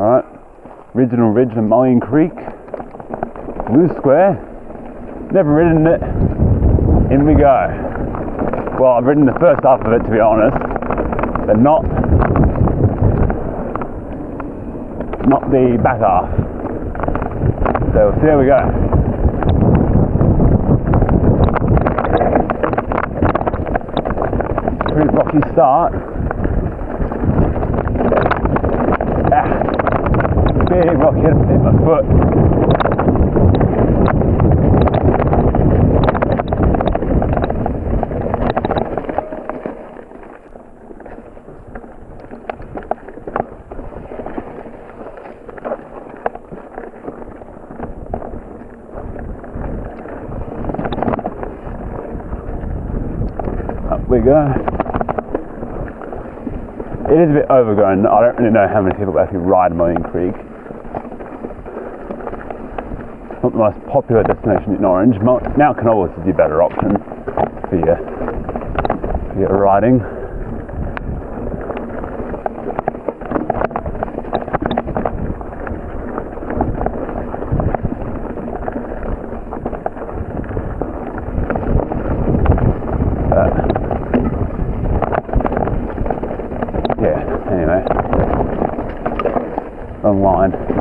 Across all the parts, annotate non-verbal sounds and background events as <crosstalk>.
Alright, original ridge Mullion Creek, Blue Square. Never ridden it. In we go. Well, I've ridden the first half of it to be honest, but not not the back half. So see how we go. Pretty rocky start. Hit my foot. Up we go. It is a bit overgrown. I don't really know how many people actually ride Mullion Creek. Not the most popular destination in Orange. Mo- Mount Canobolas is the better option for your, for your riding. yeah, anyway. Wrong line.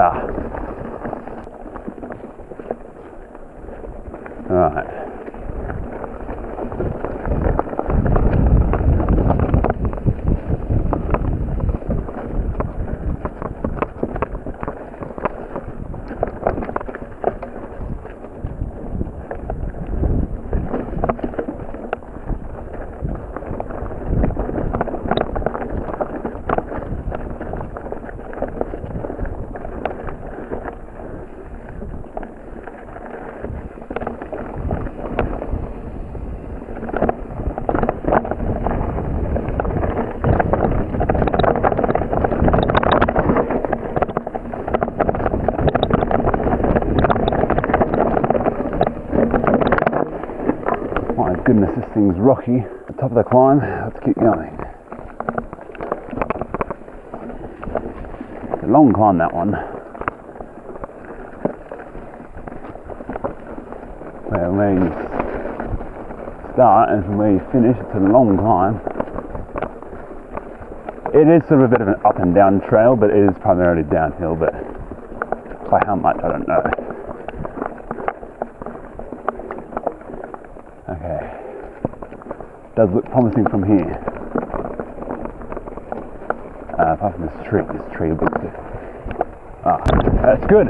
Ah. Right. My goodness, thing's rocky. The top of the climb. Let's keep going. It's a long climb, that one. Where, where you start and from where you finish, it's a long climb. It is sort of a bit of an up and down trail, but it is primarily downhill, but by how much, I don't know. Okay. Does look promising from here. Uh, apart from this tree, this tree looks good. Ah, that's good.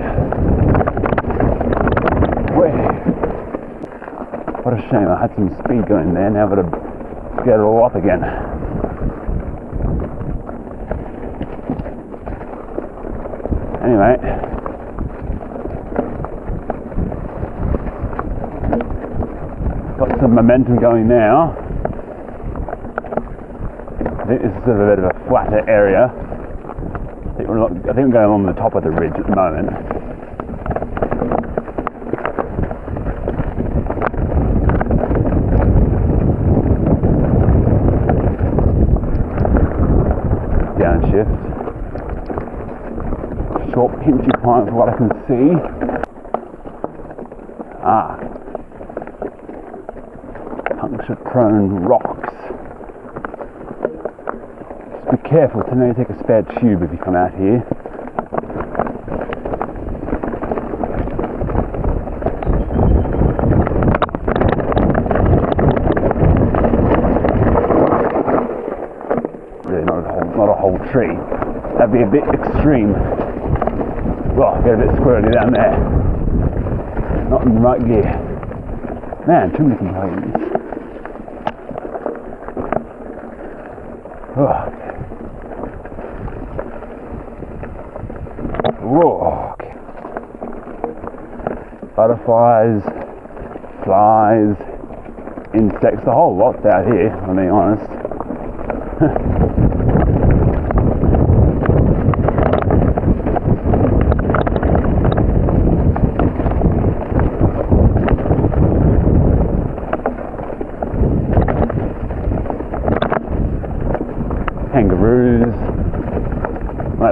Way. What a shame. I had some speed going there. Now I've got to get it all up again. Anyway. got some momentum going now. Think this is sort of a bit of a flatter area. I think we're, not, I think we're going along the top of the ridge at the moment. Downshift. Short pinchy climb for what I can see. Ah, puncture prone rocks. Just be careful to maybe take a spare tube if you come out here. Really not a whole not a whole tree. That'd be a bit extreme. Well, get a bit squirrely down there. Not in the right gear. Man, too many complaints. Oh. Okay. Butterflies, flies, insects, the whole lot's out here, I'm being honest. <laughs>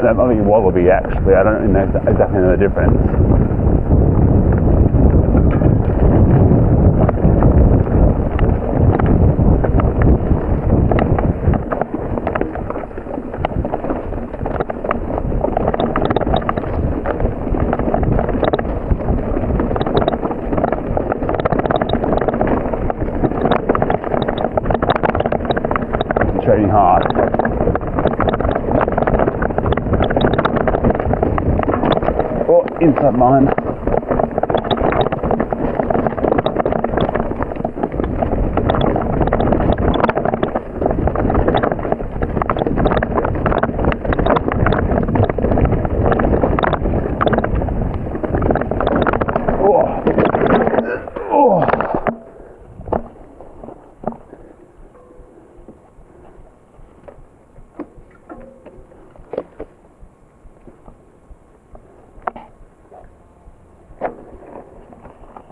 that might be wallaby actually. I don't know exactly know the difference. Concentrating hard. Oh, inside line. Oh. Oh.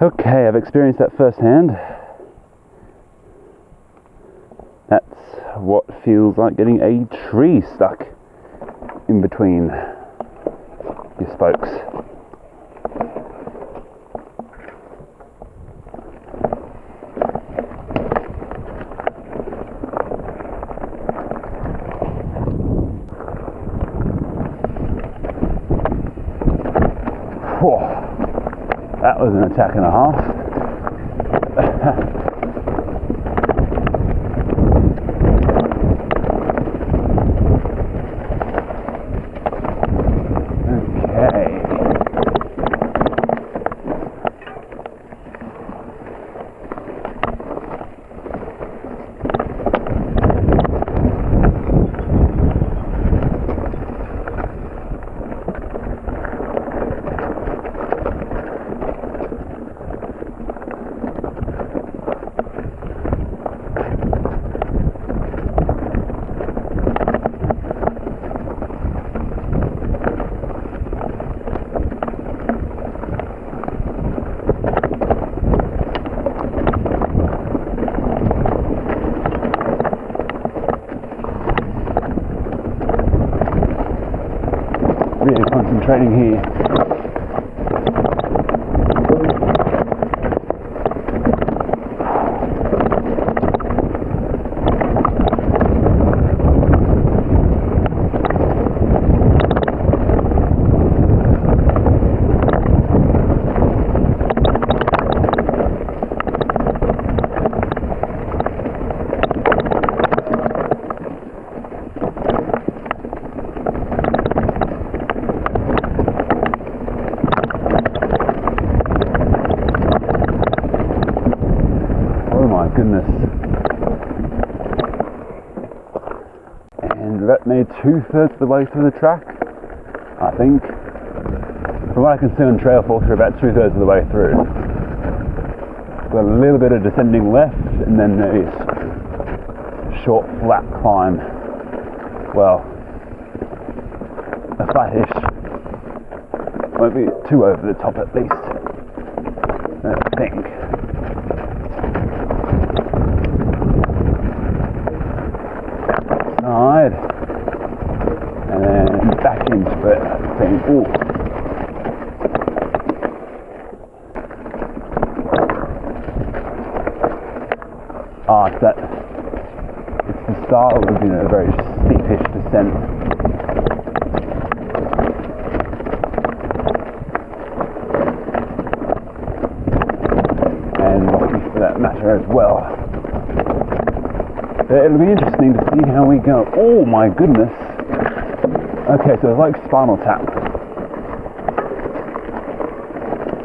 Okay, I've experienced that firsthand. That's what feels like getting a tree stuck in between your spokes. Whew. That was an attack and a half. okay. Really concentrating here. Oh my goodness. And we're near two thirds of the way through the track, I think. From what I can see on Trail Trailforks, we're about two thirds of the way through. Got a little bit of descending left, and then this short, flat climb. Well, a flattish. Won't be too over the top at least. I think. side and then back into it. Saying, ooh. Ah, it's that. It's the start of you know, a very steepish descent. And rocky for that matter as well. Uh, It'll be interesting to see how we go. Oh my goodness. Okay, so it's like Spinal Tap.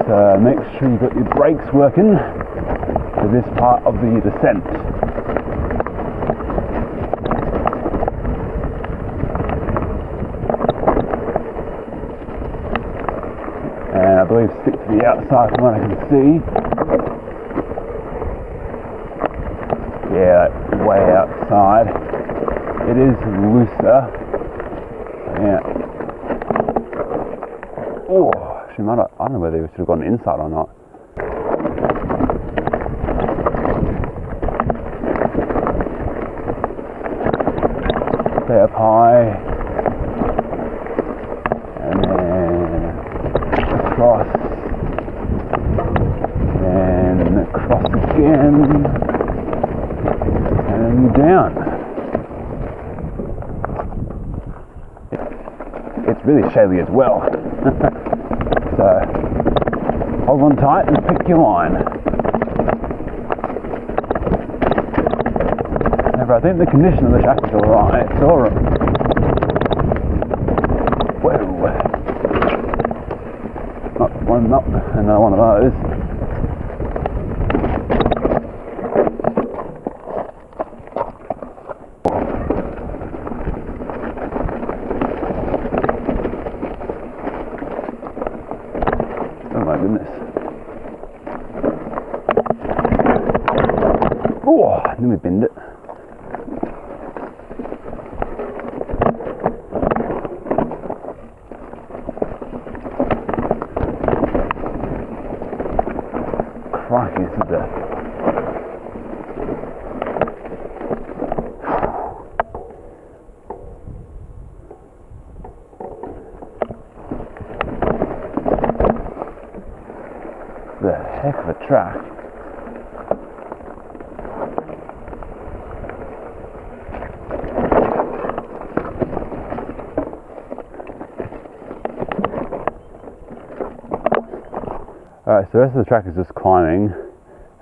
So make sure you've got your brakes working for this part of the descent. And I believe stick to the outside from what I can see. Yeah, way outside. It is looser. Yeah. Oh, I don't, I don't know whether they should have gone inside or not. Stay up high. And then across. And across again. And down. it's really shady as well. <laughs> so hold on tight and pick your line. However, I think the condition of the track is alright. It's alright. Whoa. Not one, not another one of those. Oh my goodness. Oh, let me bend it. Crikey, this is the <sighs> heck of a track. So the rest of the track is just climbing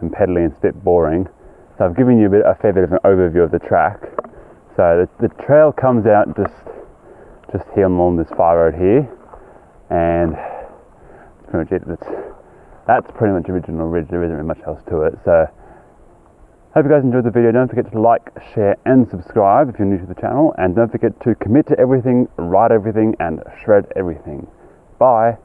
and pedaling. It's a bit boring. So I've given you a, bit, a fair bit of an overview of the track. So the, the trail comes out just just here along this fire road here, and that's pretty much it. That's, that's pretty much original ridge. There isn't really much else to it. So hope you guys enjoyed the video. Don't forget to like, share, and subscribe if you're new to the channel, and don't forget to commit to everything, write everything, and shred everything. Bye.